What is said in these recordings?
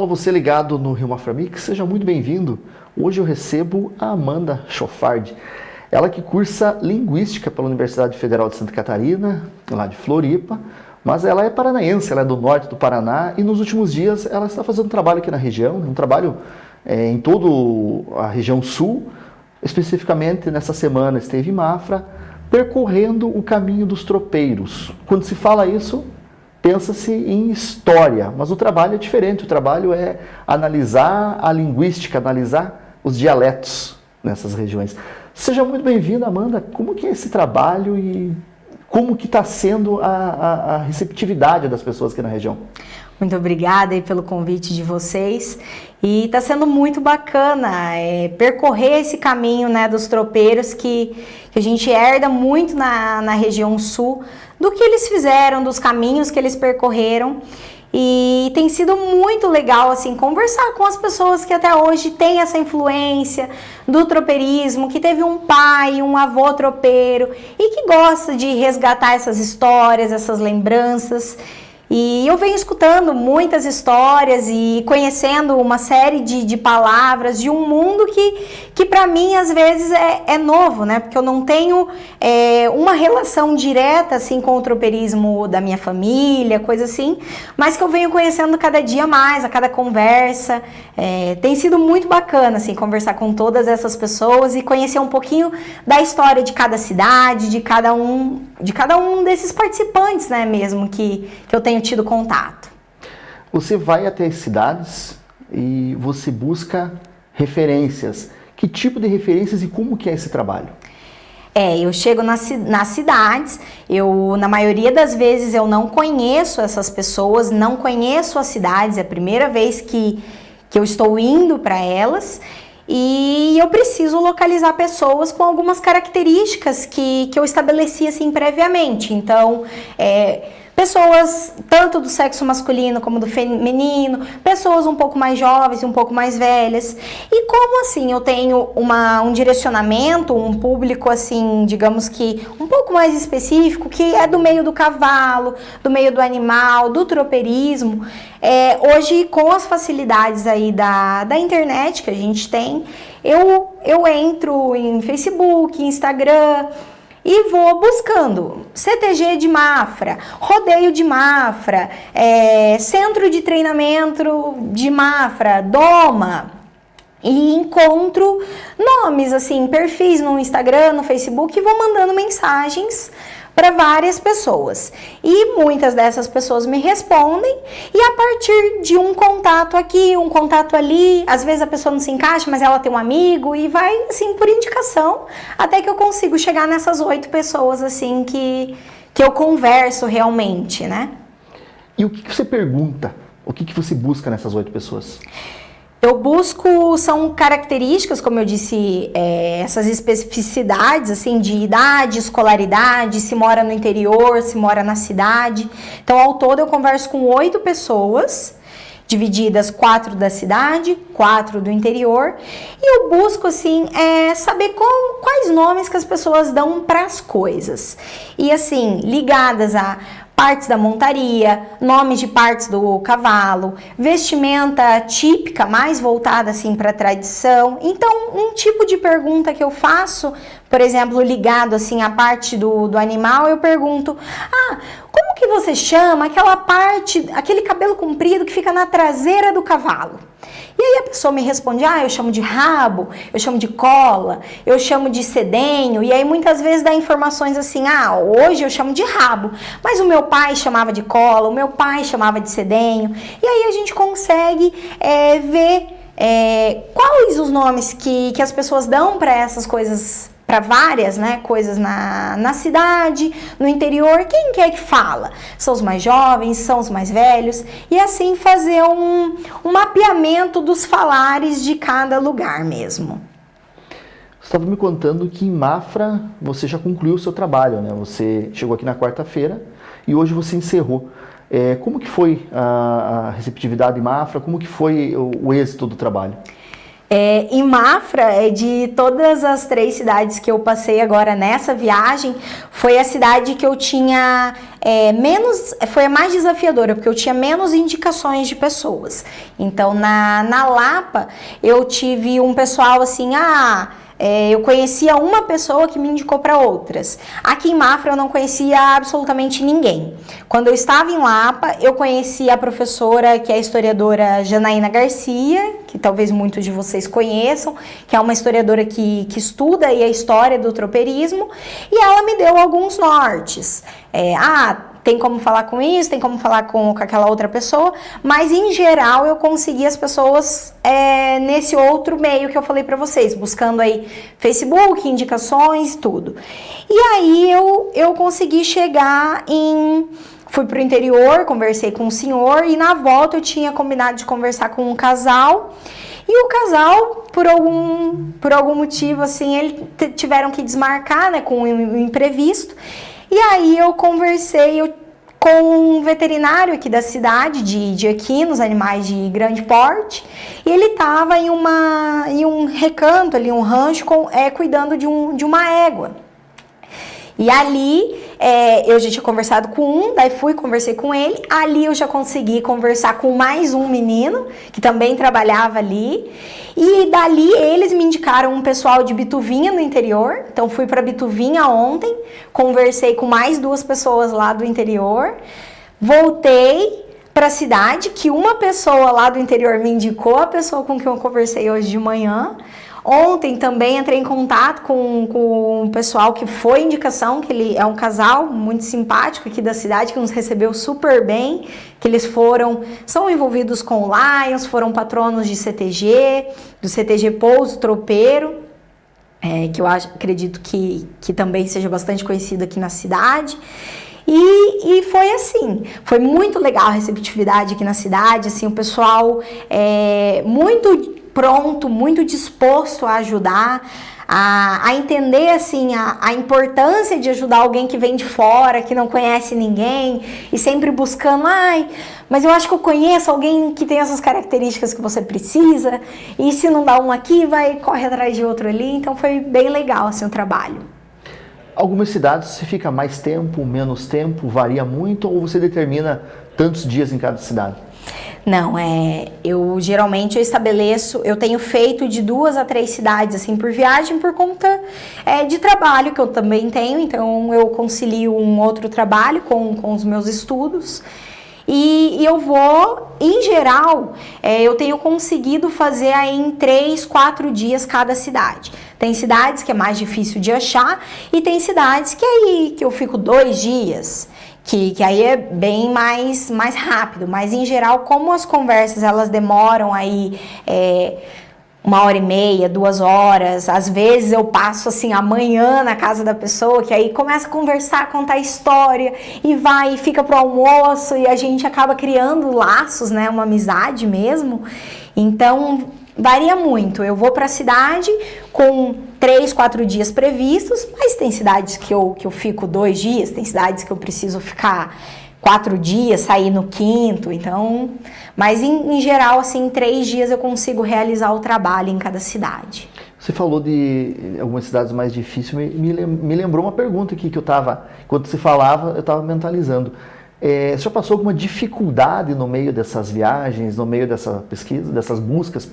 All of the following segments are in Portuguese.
Alô, você ligado no Rio Maframix, seja muito bem-vindo. Hoje eu recebo a Amanda Chofard, ela que cursa Linguística pela Universidade Federal de Santa Catarina, lá de Floripa, mas ela é paranaense, ela é do norte do Paraná e nos últimos dias ela está fazendo um trabalho aqui na região, um trabalho é, em toda a região sul, especificamente nessa semana esteve em Mafra, percorrendo o caminho dos tropeiros. Quando se fala isso, pensa-se em história, mas o trabalho é diferente, o trabalho é analisar a linguística, analisar os dialetos nessas regiões. Seja muito bem-vinda, Amanda. Como que é esse trabalho e como que está sendo a, a, a, receptividade das pessoas aqui na região? Muito obrigada aí pelo convite de vocês. E está sendo muito bacana é, percorrer esse caminho né, dos tropeiros que, que a gente herda muito na, na região sul, do que eles fizeram, dos caminhos que eles percorreram. E tem sido muito legal assim conversar com as pessoas que até hoje têm essa influência do tropeirismo, que teve um pai, um avô tropeiro e que gosta de resgatar essas histórias, essas lembranças. E eu venho escutando muitas histórias e conhecendo uma série de, de palavras de um mundo que, que para mim às vezes é, é, novo, né? Porque eu não tenho é, uma relação direta assim com o tropeirismo da minha família, coisa assim, mas que eu venho conhecendo cada dia mais, a cada conversa. É, tem sido muito bacana assim conversar com todas essas pessoas e conhecer um pouquinho da história de cada cidade, de cada um, de cada um desses participantes, né? Mesmo que, que eu tenho tenho tido contato. Você vai até as cidades e você busca referências. Que tipo de referências e como que é esse trabalho? É, eu chego nas, nas cidades, eu na maioria das vezes eu não conheço essas pessoas, não conheço as cidades, é a primeira vez que, que eu estou indo para elas e eu preciso localizar pessoas com algumas características que, que eu estabeleci assim previamente. Então, é, pessoas tanto do sexo masculino como do feminino, pessoas um pouco mais jovens e um pouco mais velhas. E como assim eu tenho uma, um direcionamento, um público assim, digamos que um pouco mais específico, que é do meio do cavalo, do meio do animal, do tropeirismo, é, hoje com as facilidades aí da, da internet que a gente tem, eu, eu entro em Facebook, Instagram, e vou buscando. CTG de Mafra, rodeio de Mafra, é, centro de treinamento de Mafra, Doma, e encontro nomes, assim, perfis no Instagram, no Facebook e vou mandando mensagens para várias pessoas. E muitas dessas pessoas me respondem e a partir de um contato aqui, um contato ali, às vezes a pessoa não se encaixa, mas ela tem um amigo e vai assim por indicação, até que eu consigo chegar nessas oito pessoas assim que, que eu converso realmente, né? E o que, que você pergunta? O que, que você busca nessas oito pessoas? Eu busco, são características, como eu disse, é, essas especificidades, assim, de idade, escolaridade, se mora no interior, se mora na cidade. Então, ao todo, eu converso com oito pessoas, divididas quatro da cidade, quatro do interior, e eu busco, assim, é, saber com, quais nomes que as pessoas dão para as coisas. E, assim, ligadas a partes da montaria, nomes de partes do cavalo, vestimenta típica, mais voltada assim para a tradição. Então, um tipo de pergunta que eu faço, por exemplo, ligado assim à parte do, do animal, eu pergunto: "Ah, como que você chama aquela parte, aquele cabelo comprido que fica na traseira do cavalo?" E aí a pessoa me responde, ah, eu chamo de rabo, eu chamo de cola, eu chamo de sedenho, e aí muitas vezes dá informações assim, ah, hoje eu chamo de rabo, mas o meu pai chamava de cola, o meu pai chamava de sedenho, e aí a gente consegue é, ver é, quais os nomes que, que as pessoas dão para essas coisas para várias né, coisas na, na cidade, no interior, quem quer que fala? São os mais jovens, são os mais velhos, e assim fazer um, um mapeamento dos falares de cada lugar mesmo. Você estava me contando que em Mafra você já concluiu o seu trabalho, né? Você chegou aqui na quarta-feira e hoje você encerrou. É, como que foi a, a receptividade em Mafra? Como que foi o, o êxito do trabalho? É, em Mafra, é de todas as três cidades que eu passei agora nessa viagem, foi a cidade que eu tinha é, menos, foi a mais desafiadora, porque eu tinha menos indicações de pessoas. Então, na, na Lapa, eu tive um pessoal assim, ah é, eu conhecia uma pessoa que me indicou para outras. Aqui em Mafra eu não conhecia absolutamente ninguém. Quando eu estava em Lapa, eu conheci a professora que é a historiadora Janaína Garcia, que talvez muitos de vocês conheçam, que é uma historiadora que, que estuda a história do tropeirismo, e ela me deu alguns nortes. É, ah, tem como falar com isso, tem como falar com, com aquela outra pessoa, mas em geral eu consegui as pessoas é, nesse outro meio que eu falei para vocês, buscando aí Facebook, indicações, tudo. E aí eu, eu consegui chegar em. Fui pro interior, conversei com o senhor e na volta eu tinha combinado de conversar com um casal. E o casal, por algum, por algum motivo, assim, eles tiveram que desmarcar, né, com um imprevisto. E aí eu conversei eu, com um veterinário aqui da cidade, de, de equinos, animais de grande porte, e ele estava em, uma, em um recanto ali, um rancho, com, é, cuidando de, um, de uma égua. E ali é, eu já tinha conversado com um, daí fui, conversei com ele. Ali eu já consegui conversar com mais um menino que também trabalhava ali. E dali eles me indicaram um pessoal de Bituvinha no interior. Então fui para Bituvinha ontem, conversei com mais duas pessoas lá do interior. Voltei para a cidade, que uma pessoa lá do interior me indicou, a pessoa com quem eu conversei hoje de manhã. Ontem também entrei em contato com, com um pessoal que foi indicação, que ele é um casal muito simpático aqui da cidade, que nos recebeu super bem, que eles foram, são envolvidos com Lions, foram patronos de CTG, do CTG Pouso Tropeiro, é, que eu acho, acredito que, que também seja bastante conhecido aqui na cidade. E, e, foi assim, foi muito legal a receptividade aqui na cidade, assim, o pessoal é, muito pronto, muito disposto a ajudar, a, a entender assim a, a, importância de ajudar alguém que vem de fora, que não conhece ninguém e sempre buscando, ai, mas eu acho que eu conheço alguém que tem essas características que você precisa e se não dá um aqui, vai corre atrás de outro ali. Então foi bem legal assim o trabalho. Algumas cidades se fica mais tempo, menos tempo, varia muito ou você determina tantos dias em cada cidade? Não, é. Eu geralmente eu estabeleço, eu tenho feito de duas a três cidades assim por viagem por conta é, de trabalho que eu também tenho, então eu concilio um outro trabalho com, com os meus estudos. E, e eu vou, em geral, é, eu tenho conseguido fazer aí em três, quatro dias cada cidade. Tem cidades que é mais difícil de achar e tem cidades que aí que eu fico dois dias que, que aí é bem mais, mais rápido, mas em geral, como as conversas elas demoram aí é, uma hora e meia, duas horas, às vezes eu passo assim amanhã na casa da pessoa, que aí começa a conversar, contar história e vai e fica pro almoço e a gente acaba criando laços, né, uma amizade mesmo. Então varia muito. Eu vou para a cidade com três, quatro dias previstos, mas tem cidades que eu, que eu fico dois dias, tem cidades que eu preciso ficar quatro dias, sair no quinto, então... Mas em, em geral, assim, em três dias eu consigo realizar o trabalho em cada cidade. Você falou de algumas cidades mais difíceis, me, me lembrou uma pergunta aqui que eu estava, enquanto você falava, eu estava mentalizando. É, você já passou alguma dificuldade no meio dessas viagens, no meio dessa pesquisa, dessas buscas?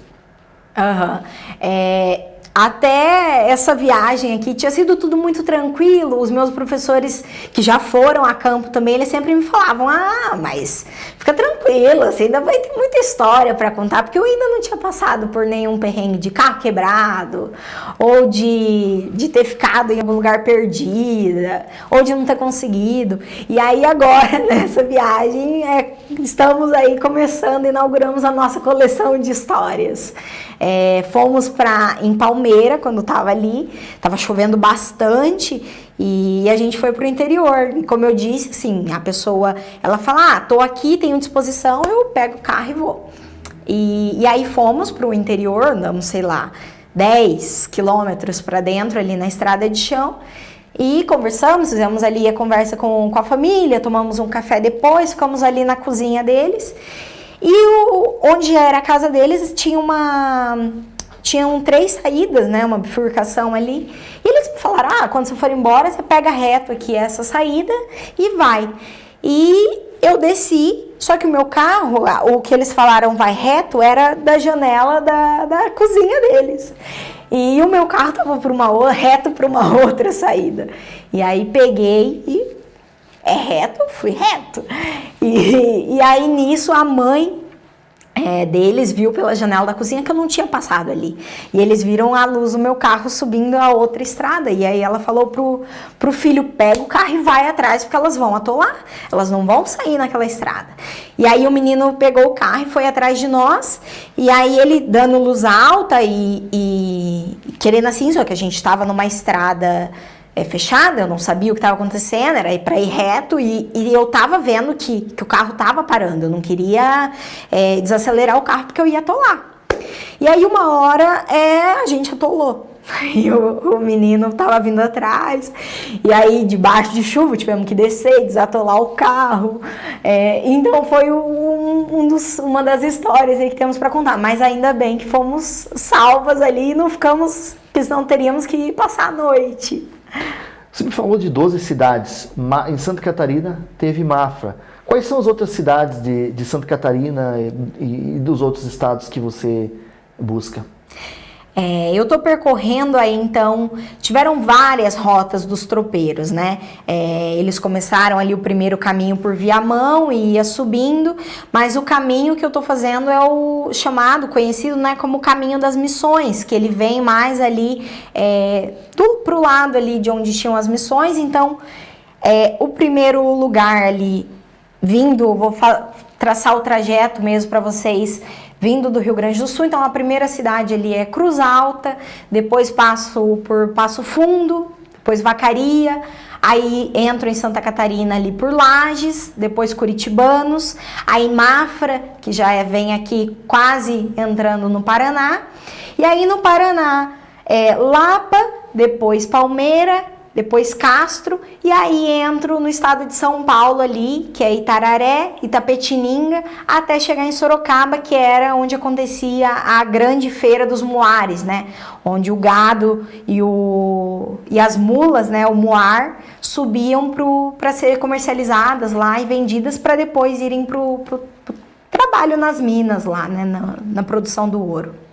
Aham. Uhum. É, até essa viagem aqui tinha sido tudo muito tranquilo. Os meus professores que já foram a campo também, eles sempre me falavam: "Ah, mas fica tranquilo, você ainda vai ter muita história para contar", porque eu ainda não tinha passado por nenhum perrengue de carro quebrado, ou de, de ter ficado em algum lugar perdida, ou de não ter conseguido. E aí agora nessa viagem, é, estamos aí começando, inauguramos a nossa coleção de histórias. É, fomos para em Quando estava ali, estava chovendo bastante e a gente foi para o interior. E como eu disse, assim, a pessoa ela fala: Ah, tô aqui, tenho disposição, eu pego o carro e vou. E, e aí fomos para o interior, andamos, sei lá, 10 quilômetros para dentro ali na estrada de chão. E conversamos, fizemos ali a conversa com, com a família, tomamos um café depois, ficamos ali na cozinha deles. E o, onde era a casa deles tinha uma, tinham três saídas, né, uma bifurcação ali. E eles falaram: "Ah, quando você for embora, você pega reto aqui essa saída e vai". E eu desci, só que o meu carro, o que eles falaram vai reto, era da janela da, da cozinha deles. E o meu carro tava por uma reto para uma outra saída. E aí peguei e é reto, fui reto. E, e aí nisso a mãe é, deles viu pela janela da cozinha que eu não tinha passado ali. E eles viram a luz do meu carro subindo a outra estrada. E aí ela falou pro, pro filho: pega o carro e vai atrás, porque elas vão atolar. Elas não vão sair naquela estrada. E aí o menino pegou o carro e foi atrás de nós. E aí ele dando luz alta e, e querendo assim, só que a gente estava numa estrada é, fechada, eu não sabia o que estava acontecendo, era para ir reto e, e, eu tava vendo que, que o carro tava parando, eu não queria é, desacelerar o carro porque eu ia atolar. E aí uma hora é, a gente atolou. E o, o, menino tava vindo atrás, e aí debaixo de chuva tivemos que descer, desatolar o carro. É, então foi um, um dos, uma das histórias que temos para contar. Mas ainda bem que fomos salvas ali e não ficamos, porque senão teríamos que passar a noite. Você me falou de 12 cidades. Em Santa Catarina teve Mafra. Quais são as outras cidades de, de Santa Catarina e, e dos outros estados que você busca? É, eu estou percorrendo aí então, tiveram várias rotas dos tropeiros, né? É, eles começaram ali o primeiro caminho por Viamão e ia subindo, mas o caminho que eu estou fazendo é o chamado, conhecido né, como caminho das missões, que ele vem mais ali é, do, pro lado ali de onde tinham as missões, então é, o primeiro lugar ali vindo, vou traçar o trajeto mesmo para vocês vindo do Rio Grande do Sul. Então a primeira cidade ali é Cruz Alta, depois passo por Passo Fundo, depois Vacaria, aí entro em Santa Catarina ali por Lages, depois Curitibanos, aí Mafra, que já é, vem aqui quase entrando no Paraná, e aí no Paraná é Lapa, depois Palmeira, depois Castro, e aí entro no estado de São Paulo ali, que é Itararé, Itapetininga, até chegar em Sorocaba, que era onde acontecia a grande feira dos muares, né? Onde o gado e, o, e as mulas, né, o muar, subiam para ser comercializadas lá e vendidas para depois irem para o trabalho nas minas lá, né, na, na produção do ouro.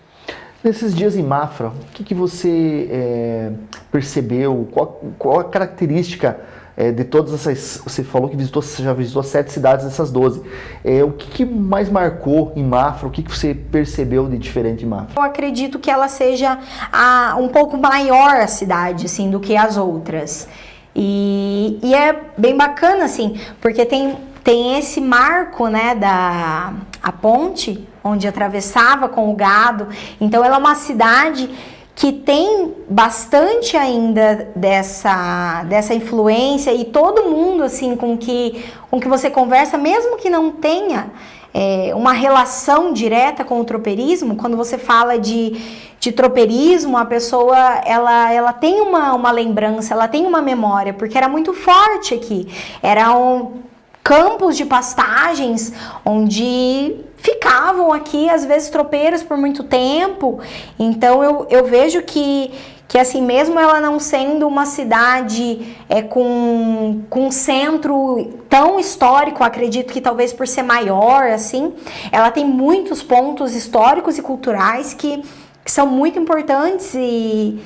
Nesses dias em Mafra, o que, que você é, percebeu? Qual, qual, a característica é, de todas essas... Você falou que visitou, já visitou sete cidades dessas doze. É, o que, que, mais marcou em Mafra? O que, que você percebeu de diferente em Mafra? Eu acredito que ela seja a, um pouco maior a cidade, assim, do que as outras. E, e é bem bacana, assim, porque tem, tem esse marco, né, da a ponte, onde atravessava com o gado. Então ela é uma cidade que tem bastante ainda dessa, dessa influência e todo mundo assim com que, com que você conversa, mesmo que não tenha é, uma relação direta com o tropeirismo, quando você fala de, de tropeirismo, a pessoa ela, ela tem uma, uma lembrança, ela tem uma memória, porque era muito forte aqui. Era um campos de pastagens onde ficavam aqui, às vezes, tropeiros por muito tempo. Então eu, eu vejo que, que assim, mesmo ela não sendo uma cidade é, com, com um centro tão histórico, acredito que talvez por ser maior, assim, ela tem muitos pontos históricos e culturais que, que são muito importantes e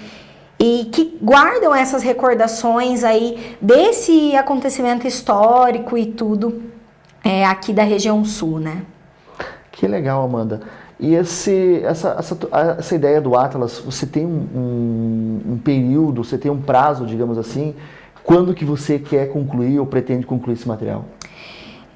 e que guardam essas recordações aí desse acontecimento histórico e tudo é, aqui da região sul, né? Que legal, Amanda. E esse, essa, essa, essa ideia do Atlas, você tem um, um, período, você tem um prazo, digamos assim, quando que você quer concluir ou pretende concluir esse material?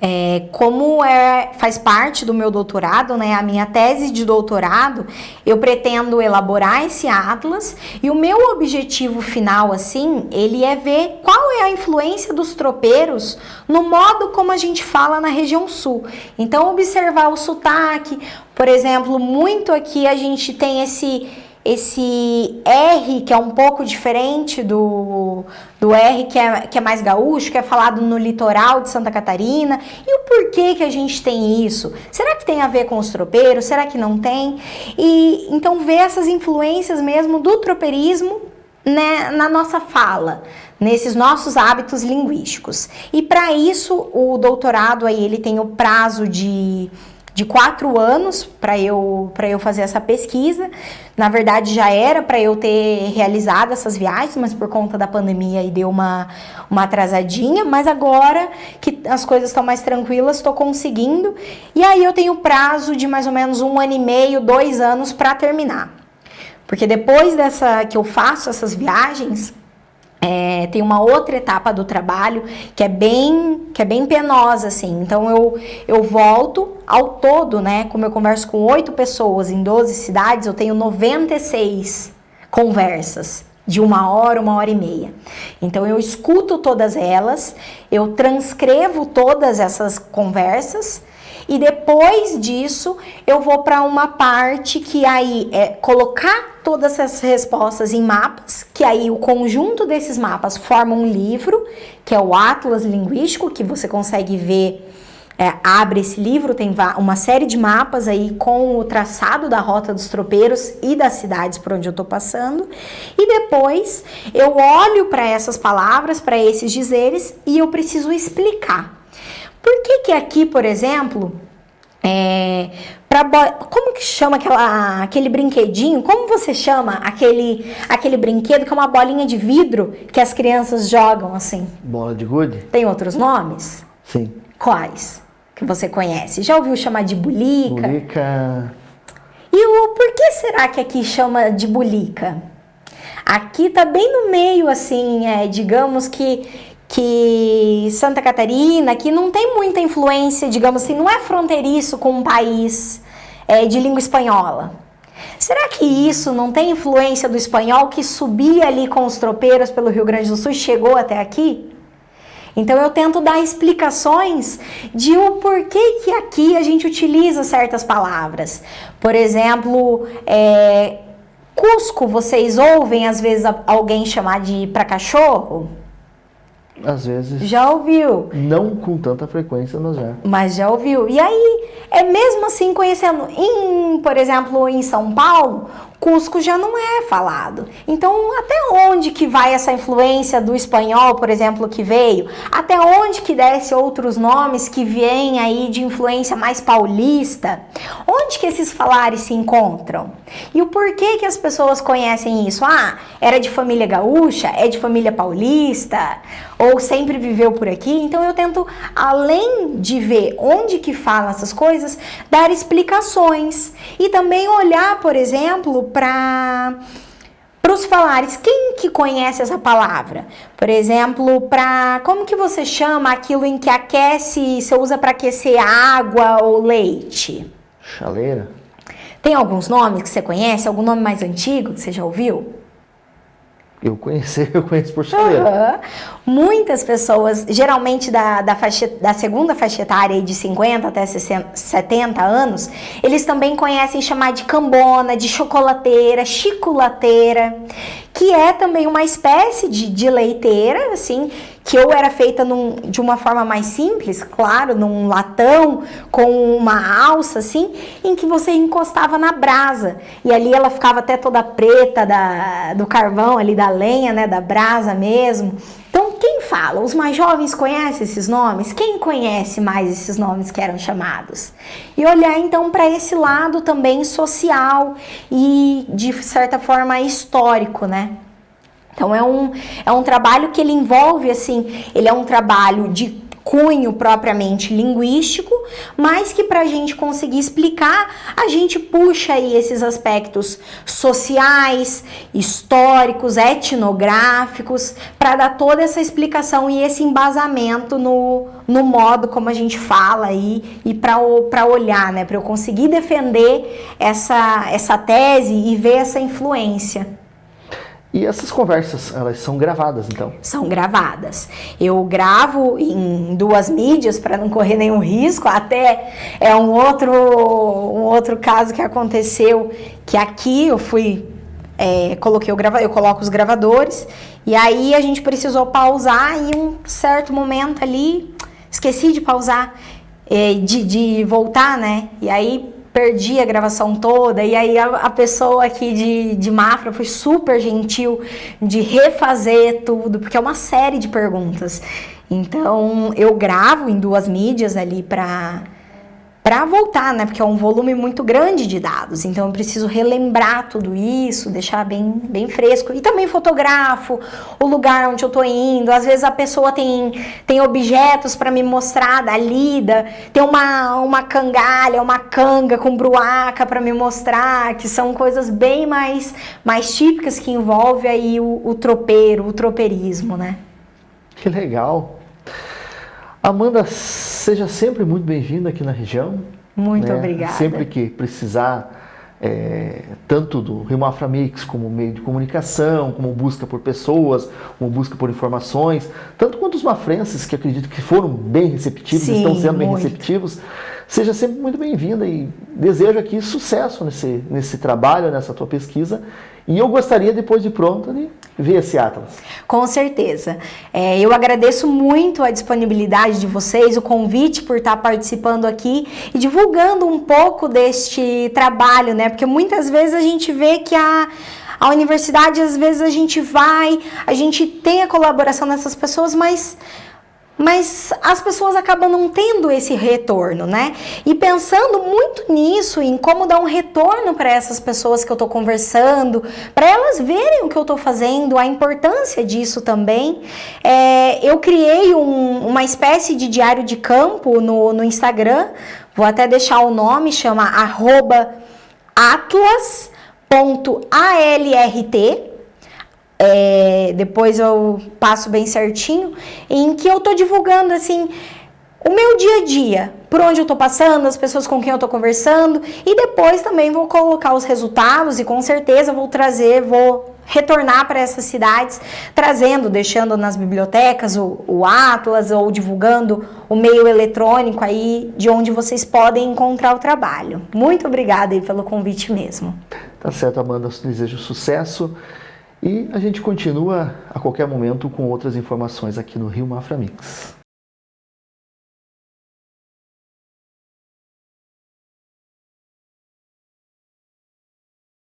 É, como é, faz parte do meu doutorado, né, a minha tese de doutorado, eu pretendo elaborar esse atlas e o meu objetivo final, assim, ele é ver qual é a influência dos tropeiros no modo como a gente fala na região sul. Então, observar o sotaque, por exemplo, muito aqui a gente tem esse esse R que é um pouco diferente do, do R que é, que é mais gaúcho, que é falado no litoral de Santa Catarina. E o porquê que a gente tem isso? Será que tem a ver com os tropeiros? Será que não tem? E então ver essas influências mesmo do tropeirismo né, na nossa fala, nesses nossos hábitos linguísticos. E para isso o doutorado aí ele tem o prazo de de quatro anos para eu, eu fazer essa pesquisa. Na verdade, já era para eu ter realizado essas viagens, mas por conta da pandemia aí deu uma, uma atrasadinha. Mas agora que as coisas estão mais tranquilas, estou conseguindo. E aí eu tenho prazo de mais ou menos um ano e meio, dois anos para terminar. Porque depois dessa que eu faço essas viagens, é, tem uma outra etapa do trabalho que é bem que é bem penosa assim então eu, eu volto ao todo né como eu converso com oito pessoas em 12 cidades eu tenho 96 conversas de uma hora, uma hora e meia. Então eu escuto todas elas, eu transcrevo todas essas conversas e depois disso, eu vou para uma parte que aí é colocar todas essas respostas em mapas, que aí o conjunto desses mapas forma um livro, que é o Atlas Linguístico, que você consegue ver é, abre esse livro, tem uma série de mapas aí com o traçado da rota dos tropeiros e das cidades por onde eu tô passando. E depois eu olho para essas palavras, para esses dizeres e eu preciso explicar. Por que que aqui, por exemplo, é, pra como que chama aquela, aquele brinquedinho? Como você chama aquele, aquele brinquedo que é uma bolinha de vidro que as crianças jogam assim? Bola de gude? Tem outros nomes? Sim. Quais que você conhece? Já ouviu chamar de bulica? Bulica. E o por que será que aqui chama de bulica? Aqui tá bem no meio, assim, é, digamos que que Santa Catarina, que não tem muita influência, digamos assim, não é fronteiriço com um país é, de língua espanhola. Será que isso não tem influência do espanhol que subia ali com os tropeiros pelo Rio Grande do Sul e chegou até aqui? Então eu tento dar explicações de o porquê que aqui a gente utiliza certas palavras. Por exemplo, é, Cusco, vocês ouvem às vezes alguém chamar de para cachorro? Às vezes. Já ouviu? Não com tanta frequência, mas já. Mas já ouviu. E aí, é mesmo assim conhecendo, em, por exemplo, em São Paulo, Cusco já não é falado. Então, até onde que vai essa influência do espanhol, por exemplo, que veio? Até onde que desce outros nomes que vêm aí de influência mais paulista? Onde que esses falares se encontram? E o porquê que as pessoas conhecem isso? Ah, era de família gaúcha? É de família paulista? Ou sempre viveu por aqui? Então, eu tento, além de ver onde que falam essas coisas, dar explicações. E também olhar, por exemplo, para para os falares, quem que conhece essa palavra? Por exemplo, para como que você chama aquilo em que aquece, você usa para aquecer água ou leite? Chaleira. Tem alguns nomes que você conhece? Algum nome mais antigo que você já ouviu? Eu conheci, eu conheço por chaleira. Uhum. Muitas pessoas, geralmente da, da, faixa, da segunda faixa etária de 50 até 60, 70 anos, eles também conhecem chamar de cambona, de chocolateira, chiculateira, que é também uma espécie de, de leiteira, assim, que ou era feita num, de uma forma mais simples, claro, num latão com uma alça assim, em que você encostava na brasa e ali ela ficava até toda preta da, do carvão ali da lenha, né, da brasa mesmo. Quem fala? Os mais jovens conhecem esses nomes? Quem conhece mais esses nomes que eram chamados? E olhar então para esse lado também social e de certa forma histórico, né? Então é um, é um trabalho que ele envolve, assim, ele é um trabalho de cunho propriamente linguístico, mas que para a gente conseguir explicar, a gente puxa aí esses aspectos sociais, históricos, etnográficos, para dar toda essa explicação e esse embasamento no, no modo como a gente fala aí e para olhar, né, para eu conseguir defender essa, essa tese e ver essa influência. E essas conversas, elas são gravadas, então? São gravadas. Eu gravo em duas mídias para não correr nenhum risco. Até é um outro, um outro caso que aconteceu, que aqui eu fui é, coloquei o grava eu coloco os gravadores e aí a gente precisou pausar e um certo momento ali esqueci de pausar, é, de, de voltar, né? E aí perdi a gravação toda, e aí a, a, pessoa aqui de, de Mafra foi super gentil de refazer tudo, porque é uma série de perguntas. Então eu gravo em duas mídias ali para para voltar, né? Porque é um volume muito grande de dados, então eu preciso relembrar tudo isso, deixar bem, bem fresco. E também fotografo o lugar onde eu tô indo. Às vezes a pessoa tem, tem objetos para me mostrar da lida, tem uma, uma cangalha, uma canga com bruaca para me mostrar, que são coisas bem mais, mais típicas que envolve aí o, o tropeiro, o tropeirismo, né? Que legal! Amanda, seja sempre muito bem-vinda aqui na região. Muito né? obrigada. Sempre que precisar, é, tanto do Rio Mafra Mix como meio de comunicação, como busca por pessoas, como busca por informações, tanto quanto os mafrenses, que acredito que foram bem receptivos, Sim, estão sendo bem muito. receptivos, seja sempre muito bem-vinda e desejo aqui sucesso nesse, nesse trabalho, nessa tua pesquisa e eu gostaria, depois de pronto, de ver esse Atlas. Com certeza. É, eu agradeço muito a disponibilidade de vocês, o convite por estar participando aqui e divulgando um pouco deste trabalho, né? Porque muitas vezes a gente vê que a a universidade, às vezes a gente vai, a gente tem a colaboração dessas pessoas, mas mas as pessoas acabam não tendo esse retorno, né? E pensando muito nisso, em como dar um retorno para essas pessoas que eu estou conversando, para elas verem o que eu estou fazendo, a importância disso também, é, eu criei um, uma espécie de diário de campo no, no Instagram, vou até deixar o nome, chama arroba atlas.alrt, é, depois eu passo bem certinho, em que eu tô divulgando assim o meu dia a dia, por onde eu tô passando, as pessoas com quem eu tô conversando, e depois também vou colocar os resultados e com certeza vou trazer, vou retornar para essas cidades, trazendo, deixando nas bibliotecas o, o Atlas ou divulgando o meio eletrônico aí de onde vocês podem encontrar o trabalho. Muito obrigada aí pelo convite mesmo. Tá certo, Amanda, desejo sucesso. E a gente continua a qualquer momento com outras informações aqui no Rio Mafra Mix.